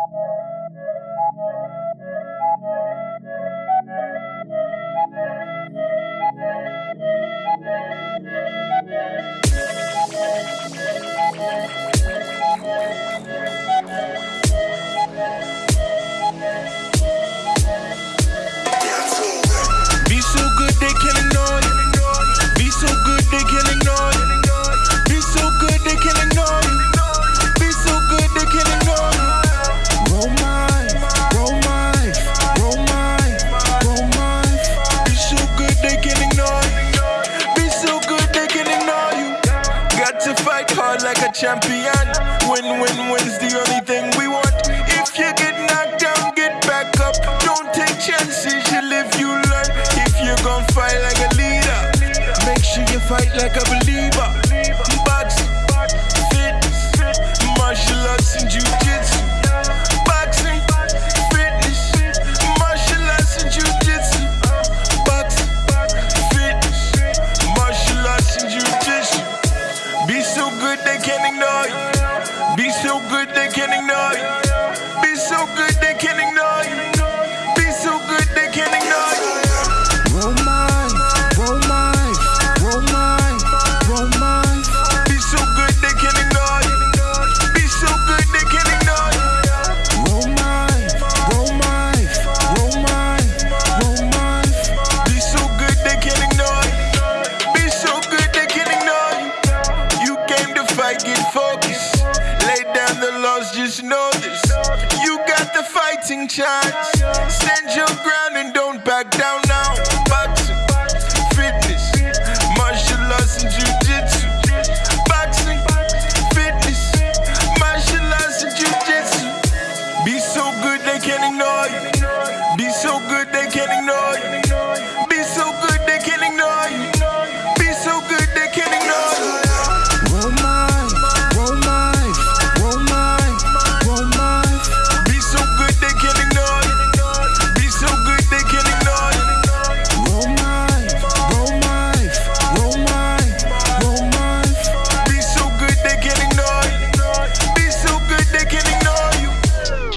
Thank you. Champion. Win, win, win's the only thing we want. If you get knocked down, get back up. Don't take chances, you live, you learn. If you're gonna fight like a leader, make sure you fight like a believer. So good they can't ignore you. Be so good they can't ignore you. Be so good down just know this. You got the fighting chance. Stand your ground and don't back down now. Boxing, fitness, martial arts and jujitsu. Boxing, fitness, martial arts and jujitsu. Be so good they can't ignore you. Be so good they can't ignore you.